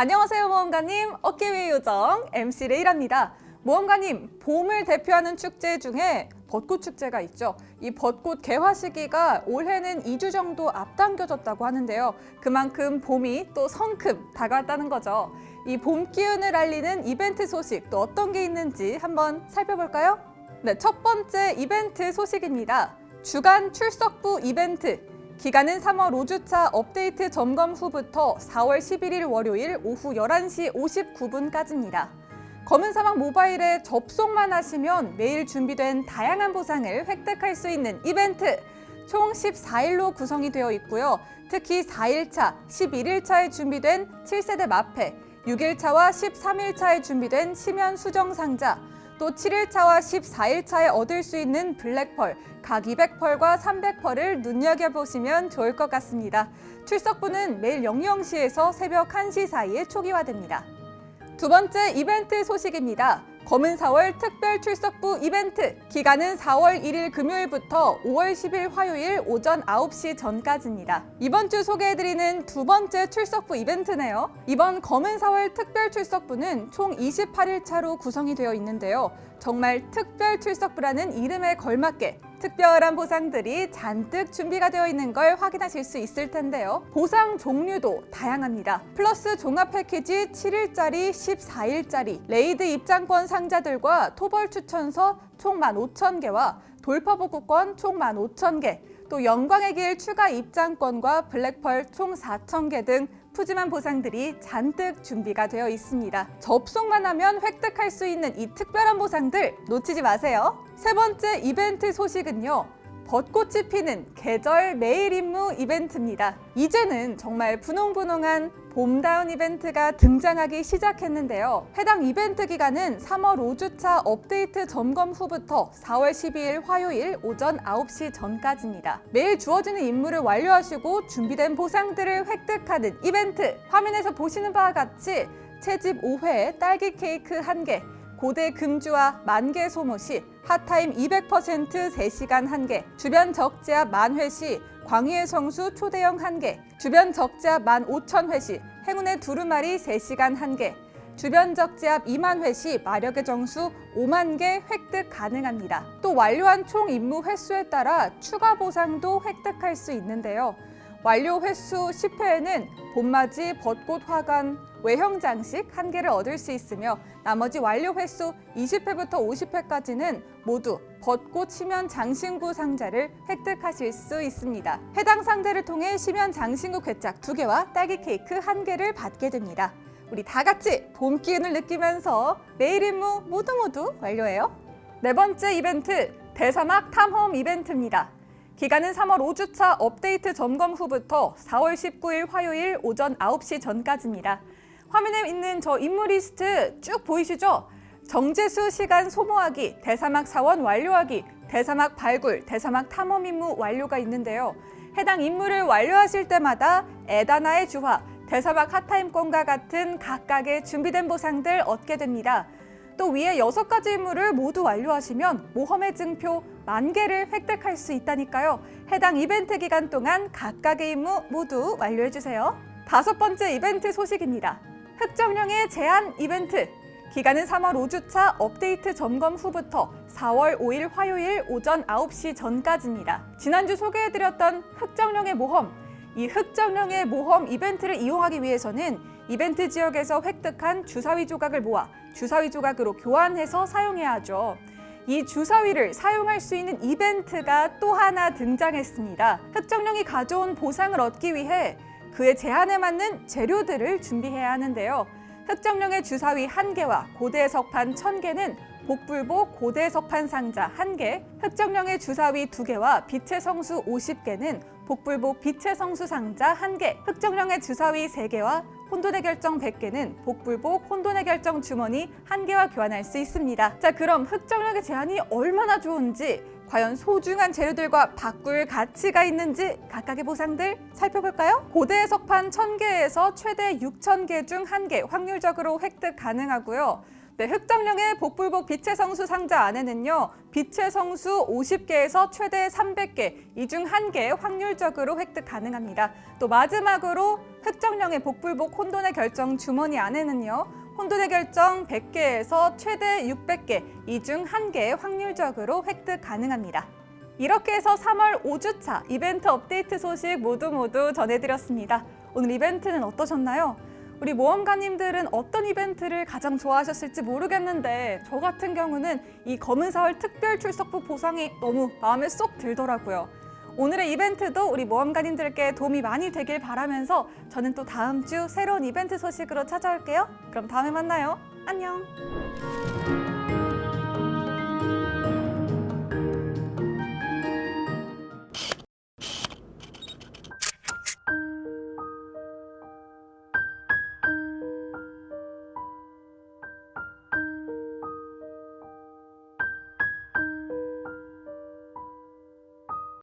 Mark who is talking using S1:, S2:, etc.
S1: 안녕하세요 모험가님. 어깨 위 요정 MC 레이랍니다. 모험가님 봄을 대표하는 축제 중에 벚꽃 축제가 있죠. 이 벚꽃 개화 시기가 올해는 2주 정도 앞당겨졌다고 하는데요. 그만큼 봄이 또 성큼 다가왔다는 거죠. 이 봄 기운을 알리는 이벤트 소식 또 어떤 게 있는지 한번 살펴볼까요? 네, 첫 번째 이벤트 소식입니다. 주간 출석부 이벤트 기간은 3월 5주차 업데이트 점검 후부터 4월 11일 월요일 오후 11시 59분까지입니다. 검은 사막 모바일에 접속만 하시면 매일 준비된 다양한 보상을 획득할 수 있는 이벤트 총 14일로 구성이 되어 있고요. 특히 4일차, 11일차에 준비된 7세대 마패, 6일차와 13일차에 준비된 심연 수정 상자, 또 7일차와 14일차에 얻을 수 있는 블랙펄, 각 200펄과 300펄을 눈여겨보시면 좋을 것 같습니다. 출석부는 매일 00시에서 새벽 1시 사이에 초기화됩니다. 두 번째 이벤트 소식입니다. 검은 4월 특별 출석부 이벤트 기간은 4월 1일 금요일부터 5월 10일 화요일 오전 9시 전까지입니다. 이번 주 소개해드리는 두 번째 출석부 이벤트네요. 이번 검은 4월 특별 출석부는 총 28일 차로 구성이 되어 있는데요. 정말 특별 출석부라는 이름에 걸맞게 특별한 보상들이 잔뜩 준비가 되어 있는 걸 확인하실 수 있을 텐데요. 보상 종류도 다양합니다. 플러스 종합 패키지 7일짜리, 14일짜리, 레이드 입장권 상자들과 토벌 추천서 총 15,000개와 돌파복구권 총 15,000개, 또 영광의 길 추가 입장권과 블랙펄 총 4,000개 등 푸짐한 보상들이 잔뜩 준비가 되어 있습니다. 접속만 하면 획득할 수 있는 이 특별한 보상들 놓치지 마세요. 세 번째 이벤트 소식은요. 벚꽃이 피는 계절 매일 임무 이벤트입니다. 이제는 정말 분홍분홍한 봄다운 이벤트가 등장하기 시작했는데요. 해당 이벤트 기간은 3월 5주차 업데이트 점검 후부터 4월 12일 화요일 오전 9시 전까지입니다. 매일 주어지는 임무를 완료하시고 준비된 보상들을 획득하는 이벤트! 화면에서 보시는 바와 같이 채집 5회 딸기 케이크 1개, 고대 금주와 만개 소모 시 핫타임 200% 3시간 1개, 주변 적재압 만회 시 광희의 성수 초대형 1개, 주변 적재압 15,000회 시 행운의 두루마리 3시간 1개, 주변 적재압 2만 회 시 마력의 정수 5만 개 획득 가능합니다. 또 완료한 총 임무 횟수에 따라 추가 보상도 획득할 수 있는데요. 완료 횟수 10회에는 봄맞이 벚꽃 화관 외형 장식 한 개를 얻을 수 있으며 나머지 완료 횟수 20회부터 50회까지는 모두 벚꽃 심연 장신구 상자를 획득하실 수 있습니다. 해당 상자를 통해 심연 장신구 괴짝 2개와 딸기 케이크 1개를 받게 됩니다. 우리 다 같이 봄 기운을 느끼면서 매일 임무 모두 모두 완료해요. 네 번째 이벤트 대사막 탐험 이벤트입니다. 기간은 3월 5주차 업데이트 점검 후부터 4월 19일 화요일 오전 9시 전까지입니다. 화면에 있는 저 임무 리스트 쭉 보이시죠? 정제수 시간 소모하기, 대사막 사원 완료하기, 대사막 발굴, 대사막 탐험 임무 완료가 있는데요. 해당 임무를 완료하실 때마다 에다나의 주화, 대사막 핫타임권과 같은 각각의 준비된 보상들 얻게 됩니다. 또 위에 여섯 가지 임무를 모두 완료하시면 모험의 증표 만 개를 획득할 수 있다니까요. 해당 이벤트 기간 동안 각각의 임무 모두 완료해주세요. 다섯 번째 이벤트 소식입니다. 흑정령의 제한 이벤트 기간은 3월 5주차 업데이트 점검 후부터 4월 5일 화요일 오전 9시 전까지입니다. 지난주 소개해드렸던 흑정령의 모험 이 흑정령의 모험 이벤트를 이용하기 위해서는 이벤트 지역에서 획득한 주사위 조각을 모아 주사위 조각으로 교환해서 사용해야 하죠. 이 주사위를 사용할 수 있는 이벤트가 또 하나 등장했습니다. 흑정령이 가져온 보상을 얻기 위해 그의 제한에 맞는 재료들을 준비해야 하는데요. 흑정령의 주사위 한개와 고대 석판 천개는 복불복 고대 석판 상자 한개 흑정령의 주사위 두개와 빛의 성수 오십 개는 복불복 빛의 성수 상자 한개 흑정령의 주사위 세개와 혼돈의 결정 100개는 복불복 혼돈의 결정 주머니 한개와 교환할 수 있습니다. 자 그럼 흑정력의 제한이 얼마나 좋은지 과연 소중한 재료들과 바꿀 가치가 있는지 각각의 보상들 살펴볼까요? 고대 석판 1000개에서 최대 6000개 중 1개 확률적으로 획득 가능하고요. 네, 흑정령의 복불복 빛의 성수 상자 안에는요. 빛의 성수 50개에서 최대 300개, 이 중 한 개 확률적으로 획득 가능합니다. 또 마지막으로 특정 령의 복불복 혼돈의 결정 주머니 안에는요. 혼돈의 결정 100개에서 최대 600개, 이 중 한개 확률적으로 획득 가능합니다. 이렇게 해서 3월 5주차 이벤트 업데이트 소식 모두 모두 전해드렸습니다. 오늘 이벤트는 어떠셨나요? 우리 모험가님들은 어떤 이벤트를 가장 좋아하셨을지 모르겠는데 저 같은 경우는 이 검은 사월 특별 출석부 보상이 너무 마음에 쏙 들더라고요. 오늘의 이벤트도 우리 모험가님들께 도움이 많이 되길 바라면서 저는 또 다음 주 새로운 이벤트 소식으로 찾아올게요. 그럼 다음에 만나요. 안녕.